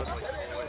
was like